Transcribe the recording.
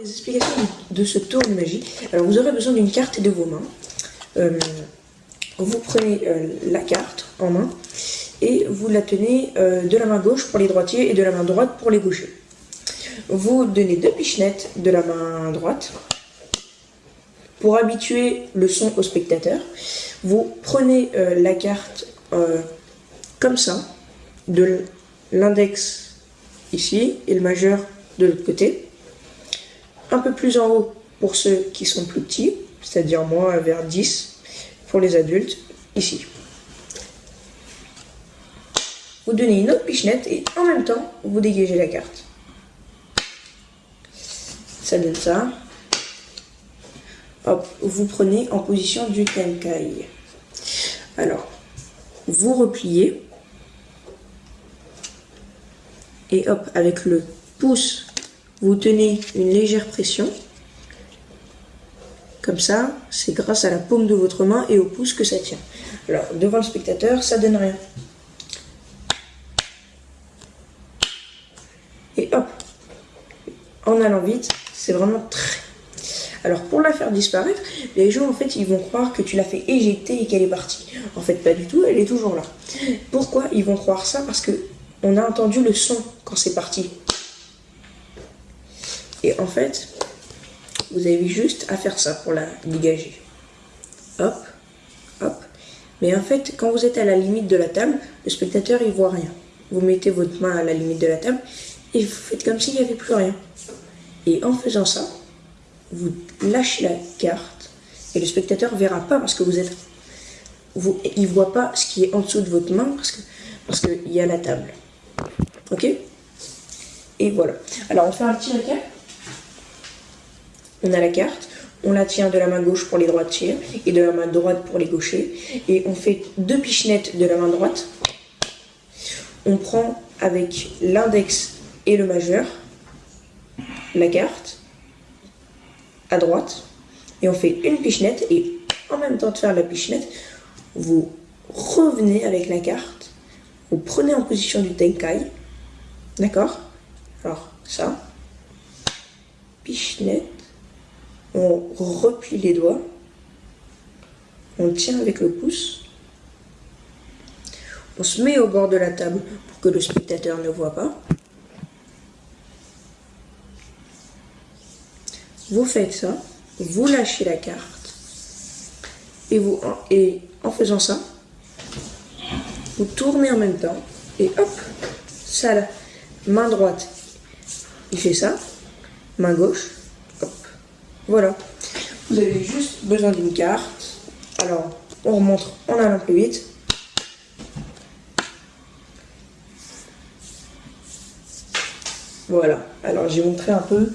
Les explications de ce tour de magie, alors vous aurez besoin d'une carte de vos mains. Euh, vous prenez euh, la carte en main et vous la tenez euh, de la main gauche pour les droitiers et de la main droite pour les gauchers. Vous donnez deux pichenettes de la main droite pour habituer le son au spectateur. Vous prenez la carte comme ça, de l'index ici et le majeur de l'autre côté. Un peu plus en haut pour ceux qui sont plus petits, c'est-à-dire moi vers 10 pour les adultes, ici. Vous donnez une autre pichenette et en même temps, vous dégagez la carte. Ça donne ça. Hop, vous prenez en position du tenkai. Alors, vous repliez. Et hop, avec le pouce, vous tenez une légère pression. Comme ça, c'est grâce à la paume de votre main et au pouce que ça tient. Alors, devant le spectateur, ça donne rien. Et hop, en allant vite, c'est vraiment très... Alors, pour la faire disparaître, les gens, en fait, ils vont croire que tu l'as fait éjecter et qu'elle est partie. En fait, pas du tout, elle est toujours là. Pourquoi ils vont croire ça? Parce que on a entendu le son quand c'est parti. Et en fait, vous avez juste à faire ça pour la dégager. Hop, hop. Mais en fait, quand vous êtes à la limite de la table, le spectateur, il voit rien. Vous mettez votre main à la limite de la table et vous faites comme s'il n'y avait plus rien. Et en faisant ça, vous lâchez la carte et le spectateur ne verra pas parce que vous êtes... Vous, il ne voit pas ce qui est en dessous de votre main parce qu'il parce y a la table. Ok? Et voilà. Alors, on fait un petit récap? On a la carte, on la tient de la main gauche pour les droitiers et de la main droite pour les gauchers. Et on fait deux pichenettes de la main droite. On prend avec l'index et le majeur la carte à droite. Et on fait une pichenette et en même temps de faire la pichenette, vous revenez avec la carte. Vous prenez en position du Tenkai. D'accord? Alors, ça. Pichenette on replie les doigts, on tient avec le pouce, on se met au bord de la table pour que le spectateur ne voit pas. Vous faites ça, vous lâchez la carte, et, en faisant ça, vous tournez en même temps, et hop, ça là, main droite, il fait ça, main gauche, voilà. Vous avez juste besoin d'une carte. Alors, on remonte en allant plus vite. Voilà. Alors, j'ai montré un peu